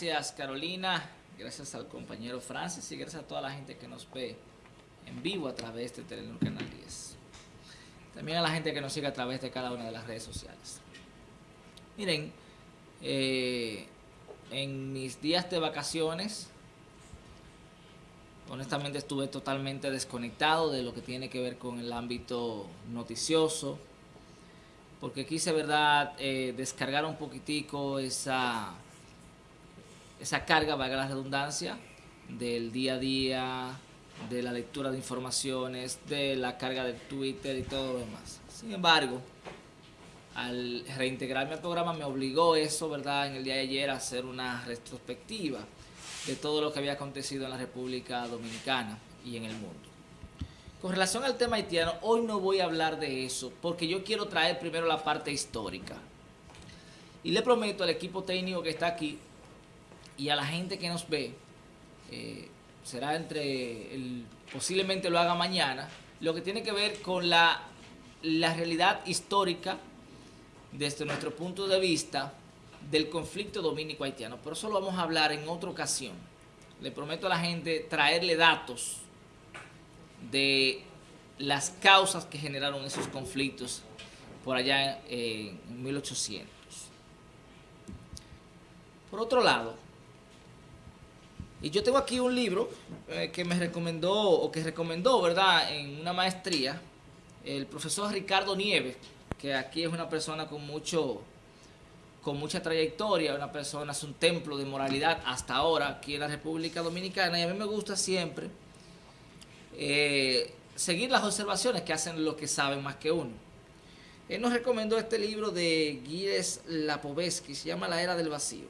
Gracias Carolina, gracias al compañero Francis y gracias a toda la gente que nos ve en vivo a través de Telenor Canal 10. También a la gente que nos sigue a través de cada una de las redes sociales. Miren, eh, en mis días de vacaciones, honestamente estuve totalmente desconectado de lo que tiene que ver con el ámbito noticioso, porque quise, verdad, eh, descargar un poquitico esa esa carga, valga la redundancia, del día a día, de la lectura de informaciones, de la carga de Twitter y todo lo demás. Sin embargo, al reintegrarme al programa me obligó eso, ¿verdad?, en el día de ayer a hacer una retrospectiva de todo lo que había acontecido en la República Dominicana y en el mundo. Con relación al tema haitiano, hoy no voy a hablar de eso, porque yo quiero traer primero la parte histórica. Y le prometo al equipo técnico que está aquí y a la gente que nos ve, eh, será entre, posiblemente lo haga mañana, lo que tiene que ver con la, la realidad histórica desde nuestro punto de vista del conflicto dominico-haitiano. Pero eso lo vamos a hablar en otra ocasión. Le prometo a la gente traerle datos de las causas que generaron esos conflictos por allá en 1800. Por otro lado, y yo tengo aquí un libro eh, que me recomendó, o que recomendó, ¿verdad?, en una maestría, el profesor Ricardo Nieves, que aquí es una persona con mucho con mucha trayectoria, una persona, es un templo de moralidad hasta ahora aquí en la República Dominicana, y a mí me gusta siempre eh, seguir las observaciones que hacen los que saben más que uno. Él nos recomendó este libro de Gilles Lapovetsky, se llama La Era del Vacío.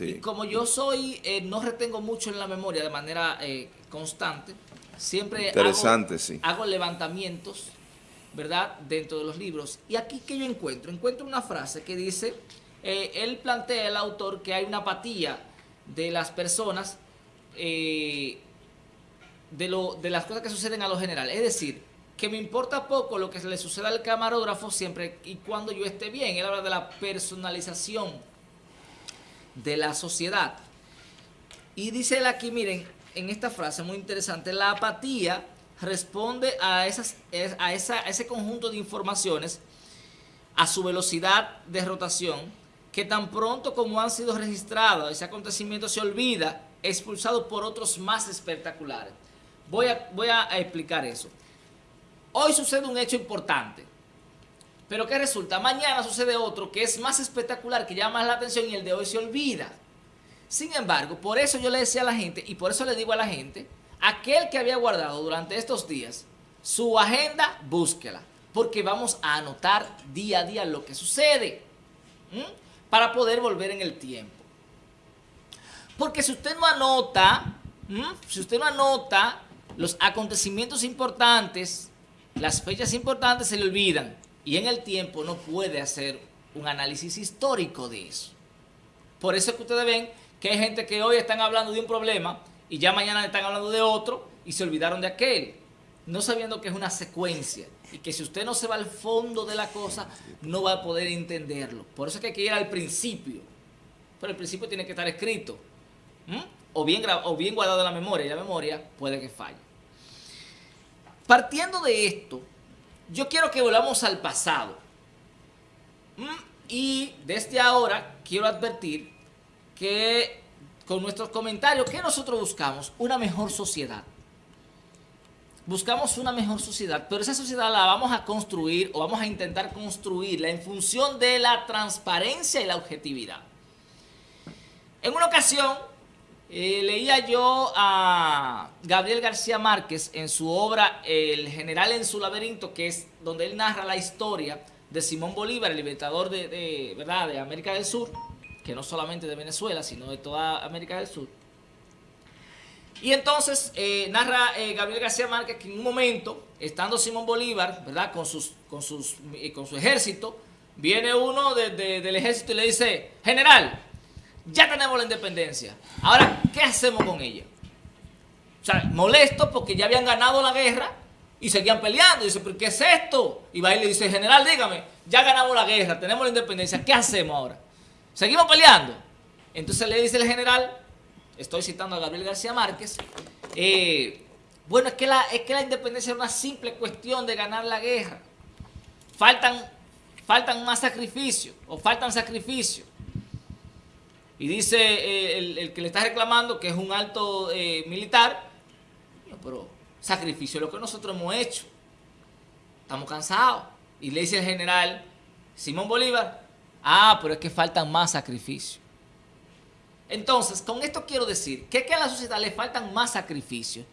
Y como yo soy, eh, no retengo mucho en la memoria de manera eh, constante, siempre Interesante, hago, hago levantamientos, ¿verdad?, dentro de los libros. Y aquí, que yo encuentro? Encuentro una frase que dice, eh, él plantea, el autor, que hay una apatía de las personas de, lo, de las cosas que suceden a lo general. Es decir, que me importa poco lo que le suceda al camarógrafo siempre y cuando yo esté bien. Él habla de la personalización de la sociedad. Y dice él aquí, miren, en esta frase muy interesante, la apatía responde a, esas, a, esa, ese conjunto de informaciones a su velocidad de rotación, que tan pronto como han sido registrados, ese acontecimiento se olvida, expulsado por otros más espectaculares. Voy a, voy a explicar eso. Hoy sucede un hecho importante. Pero ¿qué resulta? Mañana sucede otro que es más espectacular, que llama más la atención y el de hoy se olvida. Sin embargo, por eso yo le decía a la gente, y por eso le digo a la gente, aquel que había guardado durante estos días su agenda, búsquela. Porque vamos a anotar día a día lo que sucede. Para poder volver en el tiempo. Porque si usted no anota, si usted no anota los acontecimientos importantes, las fechas importantes se le olvidan y en el tiempo no puede hacer un análisis histórico de eso. Por eso es que ustedes ven que hay gente que hoy están hablando de un problema y ya mañana están hablando de otro y se olvidaron de aquel, no sabiendo que es una secuencia y que si usted no se va al fondo de la cosa no va a poder entenderlo. Por eso es que hay que ir al principio, pero el principio tiene que estar escrito o, bien, o bien guardado en la memoria y la memoria puede que falle. Partiendo de esto, yo quiero que volvamos al pasado. Mm, y desde ahora quiero advertir que con nuestros comentarios, ¿qué nosotros buscamos? Una mejor sociedad. Buscamos una mejor sociedad, pero esa sociedad la vamos a construir o vamos a intentar construirla en función de la transparencia y la objetividad. En una ocasión, eh, leía yo a Gabriel García Márquez en su obra El general en su laberinto, que es donde él narra la historia de Simón Bolívar, el libertador de, ¿verdad? de América del Sur, que no solamente de Venezuela, sino de toda América del Sur. Y entonces eh, narra eh, Gabriel García Márquez que en un momento, estando Simón Bolívar, ¿verdad? Con, sus, con, sus, con su ejército, viene uno del ejército y le dice, general, ya tenemos la independencia. Ahora, ¿qué hacemos con ella? O sea, molesto porque ya habían ganado la guerra y seguían peleando. Y dice, ¿pero qué es esto? Y va y le dice, general, dígame, ya ganamos la guerra, tenemos la independencia, ¿qué hacemos ahora? ¿Seguimos peleando? Entonces le dice el general, estoy citando a Gabriel García Márquez, eh, bueno, es que, la, es que la independencia es una simple cuestión de ganar la guerra. Faltan, faltan más sacrificios, o faltan sacrificios. Y dice eh, el, que le está reclamando, que es un alto eh, militar, pero sacrificio es lo que nosotros hemos hecho. Estamos cansados. Y le dice el general Simón Bolívar, ah, pero es que faltan más sacrificios. Entonces, con esto quiero decir que, que a la sociedad le faltan más sacrificios,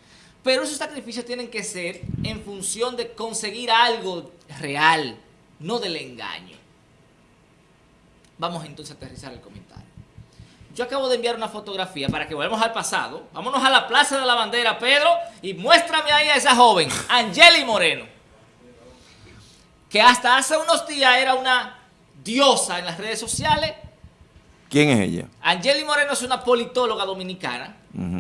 pero esos sacrificios tienen que ser en función de conseguir algo real, no del engaño. Vamos entonces a aterrizar el comentario. Yo acabo de enviar una fotografía para que volvamos al pasado. Vámonos a la Plaza de la Bandera, Pedro, y muéstrame ahí a esa joven, Angeli Moreno, que hasta hace unos días era una diosa en las redes sociales. ¿Quién es ella? Angeli Moreno es una politóloga dominicana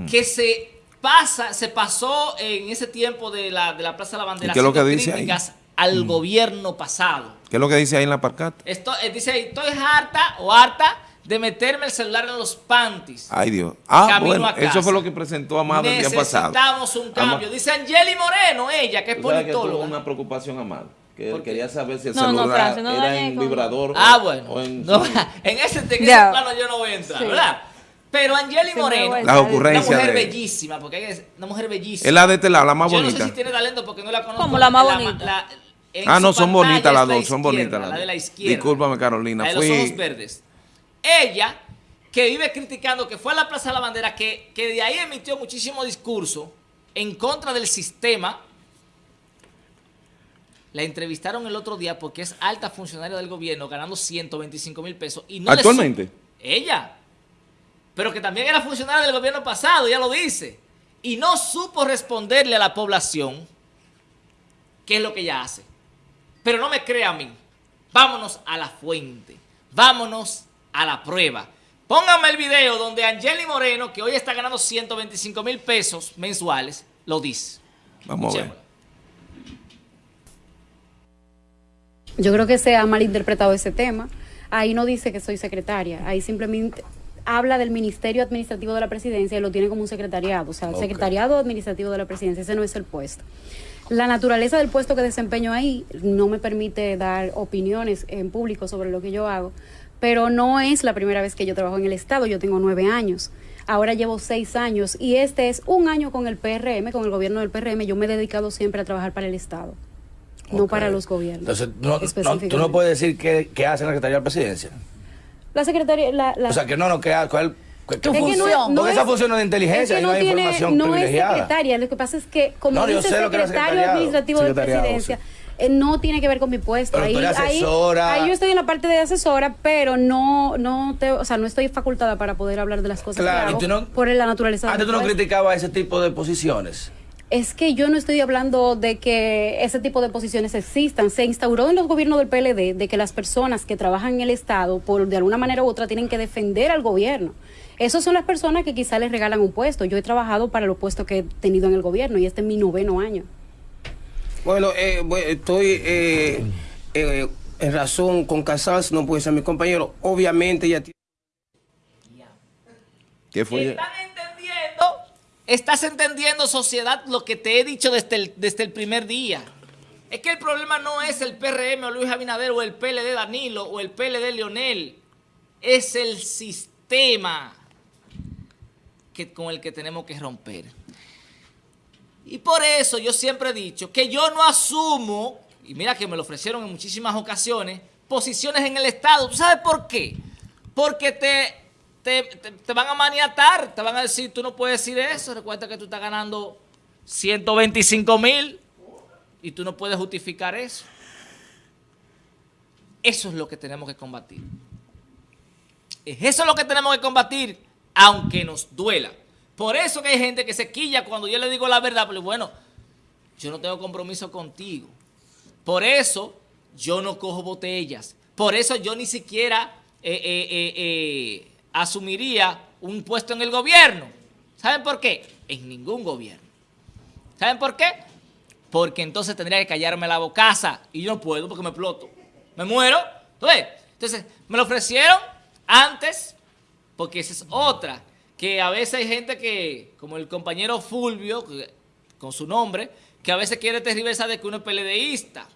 que se pasa, se pasó en ese tiempo de la, de la Plaza de la Bandera ¿Y qué es lo que dice críticas al gobierno pasado. ¿Qué es lo que dice ahí en la parcata? Esto, eh, dice ahí, estoy harta o harta de meterme el celular en los panties. Ay, Dios. Ah, bueno, eso fue lo que presentó Amado el día pasado. Necesitamos un cambio. Dice Angeli Moreno, ella, que es politóloga. Que una preocupación, Amado. Que quería saber si el celular era en vibrador ah, bueno. o en... en ese, en ese plano yo no voy a entrar, ¿verdad? Pero Angeli Moreno, la ocurrencia una mujer bellísima, porque es una mujer bellísima. Es la de este lado, la más bonita. Yo no sé si tiene talento porque no la conozco. Como la más bonita. ah, no, son bonitas las dos, son bonitas las dos. La de la izquierda. Discúlpame, Carolina. La de los ojos verdes ella, que vive criticando, que fue a la Plaza de la Bandera, que, que de ahí emitió muchísimo discurso en contra del sistema, la entrevistaron el otro día porque es alta funcionaria del gobierno, ganando 125 mil pesos. Y no ¿Actualmente? ella. Pero que también era funcionaria del gobierno pasado, ya lo dice. Y no supo responderle a la población qué es lo que ella hace. Pero no me crea a mí. Vámonos a la fuente. Vámonos a la prueba. Póngame el video donde Angeli Moreno, que hoy está ganando 125 mil pesos mensuales, lo dice. Vamos a ver. Yo creo que se ha malinterpretado ese tema. Ahí no dice que soy secretaria, ahí simplemente habla del Ministerio Administrativo de la Presidencia y lo tiene como un secretariado, o sea, el Secretariado Administrativo de la Presidencia, ese no es el puesto. La naturaleza del puesto que desempeño ahí no me permite dar opiniones en público sobre lo que yo hago, pero no es la primera vez que yo trabajo en el Estado, yo tengo nueve años. Ahora llevo seis años y este es un año con el PRM, con el gobierno del PRM. Yo me he dedicado siempre a trabajar para el Estado, no para los gobiernos. Entonces, no, tú no puedes decir qué, qué hace la Secretaría de la Presidencia. La Secretaría... La, O sea, que no, no, que, cuál, ¿Qué función? No, esa función de inteligencia no, no hay información no es secretaria, lo que pasa es que como dice el secretario administrativo de presidencia, eh, no tiene que ver con mi puesto. ahí, ahí, ahí, yo estoy en la parte de asesora, pero no, no te, o sea, no estoy facultada para poder hablar de las cosas claro, que hago por la naturaleza. Antes tú no criticabas ese tipo de posiciones. Es que yo no estoy hablando de que ese tipo de posiciones existan. Se instauró en los gobiernos del PLD de que las personas que trabajan en el Estado, por de alguna manera u otra, tienen que defender al gobierno. Esas son las personas que quizá les regalan un puesto. Yo he trabajado para los puestos que he tenido en el gobierno y este es mi noveno año. Bueno, eh, estoy eh, eh, en razón con Casals, no puede ser mi compañero. Obviamente ya tiene... ¿Qué fue? ¿Están entendiendo? ¿Estás entendiendo, sociedad, lo que te he dicho desde el, desde el primer día? Es que el problema no es el PRM o Luis Abinader o el PLD Danilo o el PLD Leonel. Es el sistema que, con el que tenemos que romper. Y por eso yo siempre he dicho que yo no asumo, y mira que me lo ofrecieron en muchísimas ocasiones, posiciones en el Estado. ¿Tú sabes por qué? Porque te, te, van a maniatar, te van a decir, tú no puedes decir eso, recuerda que tú estás ganando 125 mil y tú no puedes justificar eso. Eso es lo que tenemos que combatir. Eso es lo que tenemos que combatir, aunque nos duela. Por eso que hay gente que se quilla cuando yo le digo la verdad, pero bueno, yo no tengo compromiso contigo. Por eso yo no cojo botellas. Por eso yo ni siquiera eh, eh, eh, asumiría un puesto en el gobierno. ¿Saben por qué? En ningún gobierno. ¿Saben por qué? Porque entonces tendría que callarme la bocaza y yo no puedo porque me exploto. Me muero. Entonces, entonces me lo ofrecieron antes Porque esa es otra, que a veces hay gente que, como el compañero Fulvio, con su nombre, que a veces quiere tergiversar de que uno es peledeísta.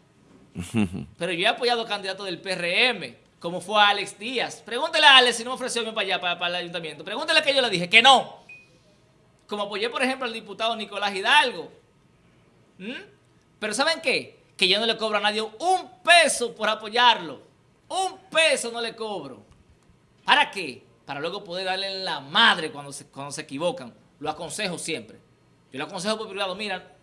Pero yo he apoyado candidatos del PRM, como fue Alex Díaz. Pregúntele a Alex si no me ofreció para allá, para, el ayuntamiento. Pregúntele que yo le dije que no. Como apoyé, por ejemplo, al diputado Nicolás Hidalgo. ¿Mm? Pero ¿saben qué? Que yo no le cobro a nadie un peso por apoyarlo. Un peso no le cobro. ¿Para qué? Para luego poder darle la madre cuando se, cuando se equivocan. Lo aconsejo siempre. Yo lo aconsejo por privado. Mira,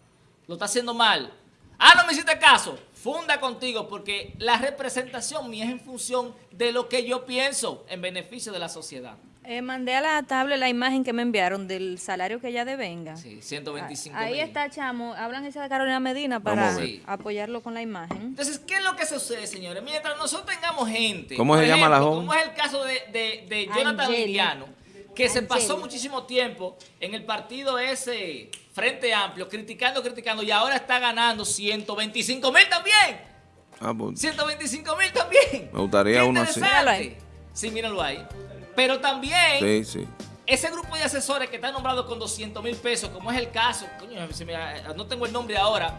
lo está haciendo mal. Ah, no me hiciste caso. Funda contigo porque la representación mía es en función de lo que yo pienso en beneficio de la sociedad. Eh, mandé a la tabla la imagen que me enviaron del salario que ella devenga. Sí, 125 Ahí está, chamo. Hablan esa de Carolina Medina para apoyarlo con la imagen. Entonces, ¿qué es lo que sucede, señores? Mientras nosotros tengamos gente... ¿Cómo se llama la joven? Como es el caso de, de, Jonathan Liliano, que se pasó muchísimo tiempo en el partido ese Frente Amplio, criticando, criticando, y ahora está ganando 125 mil también. Ah, 125 mil también. Me gustaría uno así. Sí, míralo ahí. Pero también ese grupo de asesores que está nombrado con 200 mil pesos, como es el caso, coño, no tengo el nombre ahora,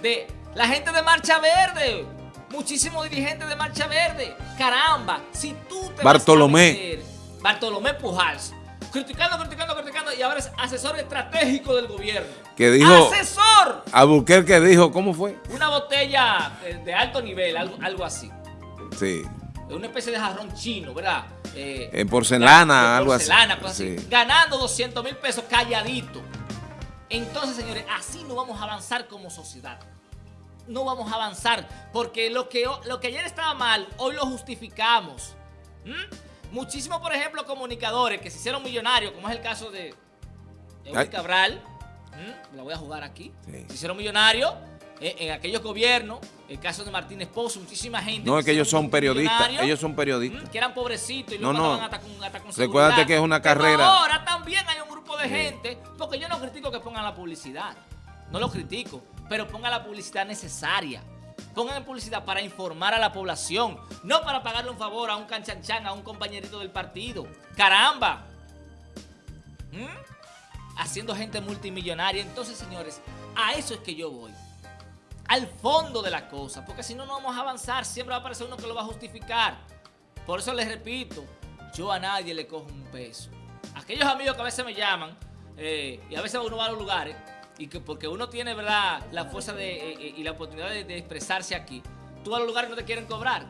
de la gente de Marcha Verde. Muchísimos dirigentes de Marcha Verde. Caramba, si tú te Bartolomé. Vas Bartolomé Pujals. Criticando, criticando, criticando y ahora es asesor estratégico del gobierno. Que dijo. ¡Asesor! A que dijo, ¿cómo fue? Una botella de, alto nivel, algo, algo así. Sí. Una especie de jarrón chino, ¿verdad? Eh, en porcelana, algo porcelana, así. Ganando 200 mil pesos calladito. Entonces, señores, así no vamos a avanzar como sociedad. No vamos a avanzar porque lo que, lo que ayer estaba mal, hoy lo justificamos. Muchísimos, por ejemplo, comunicadores que se hicieron millonarios, como es el caso de Eury Cabral, la voy a jugar aquí, se hicieron millonarios eh, en aquellos gobiernos, el caso de Martínez Pozo, muchísima gente. No, es que ellos son periodistas, ellos son periodistas. Que eran pobrecitos y no, no. Hasta, con, hasta con Recuérdate que es una carrera. ahora también hay un grupo de gente, porque yo no critico que pongan la publicidad, no lo critico, pero pongan la publicidad necesaria. Pongan en publicidad para informar a la población, no para pagarle un favor a un canchanchan, a un compañerito del partido. ¡Caramba! ¿Mm? Haciendo gente multimillonaria. Entonces, señores, a eso es que yo voy al fondo de la cosa, porque si no, no vamos a avanzar, siempre va a aparecer uno que lo va a justificar. Por eso les repito, yo a nadie le cojo un peso. Aquellos amigos que a veces me llaman, eh, y a veces uno va a los lugares, y que porque uno tiene verdad la fuerza de, eh, eh, y la oportunidad de, expresarse aquí, tú a los lugares no te quieren cobrar.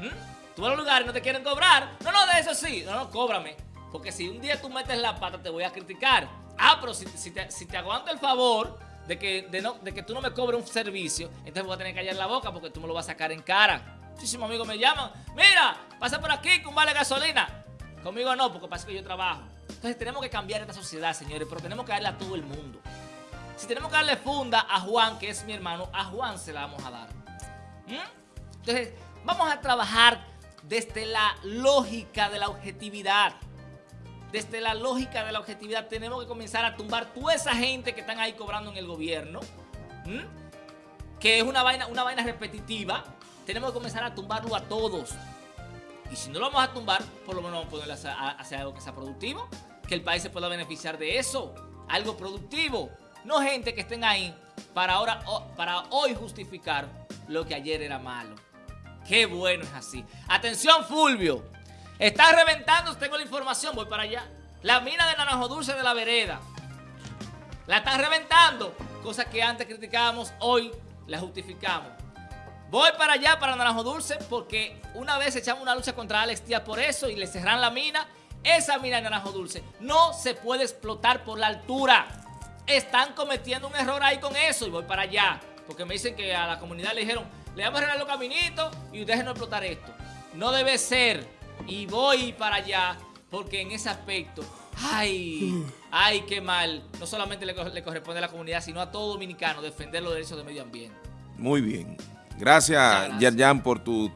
¿Mm? Tú a los lugares no te quieren cobrar. No, no, de eso sí. No, no, cóbrame. Porque si un día tú metes la pata, te voy a criticar. Ah, pero si, te, si te aguanto el favor de que, de, no, de que tú no me cobres un servicio, entonces voy a tener que callar la boca porque tú me lo vas a sacar en cara. Muchísimos amigos me llaman, mira, pasa por aquí con vale gasolina. Conmigo no, porque pasa que yo trabajo. Entonces tenemos que cambiar esta sociedad, señores, pero tenemos que darle a todo el mundo. Si tenemos que darle funda a Juan, que es mi hermano, a Juan se la vamos a dar. ¿Mm? Entonces, vamos a trabajar desde la lógica de la objetividad desde la lógica de la objetividad, tenemos que comenzar a tumbar toda esa gente que están ahí cobrando en el gobierno, que es una vaina, una vaina repetitiva. Tenemos que comenzar a tumbarlo a todos. Y si no lo vamos a tumbar, por lo menos vamos a ponerle a hacer algo que sea productivo, que el país se pueda beneficiar de eso, algo productivo. No gente que estén ahí para, ahora, para hoy justificar lo que ayer era malo. Qué bueno es así. Atención Fulvio, Está reventando, tengo la información, voy para allá. La mina de Naranjo Dulce de la Vereda. La están reventando. Cosa que antes criticábamos, hoy la justificamos. Voy para allá, para Naranjo Dulce, porque una vez echamos una lucha contra Alex Díaz por eso y le cerran la mina. Esa mina de Naranjo Dulce no se puede explotar por la altura. Están cometiendo un error ahí con eso y voy para allá. Porque me dicen que a la comunidad le dijeron, le vamos a arreglar los caminitos y déjenos explotar esto. No debe ser y voy para allá porque en ese aspecto, ay, ay, qué mal, no solamente le, corresponde a la comunidad, sino a todo dominicano defender los derechos del medio ambiente. Muy bien. Gracias, Yerjan, por tu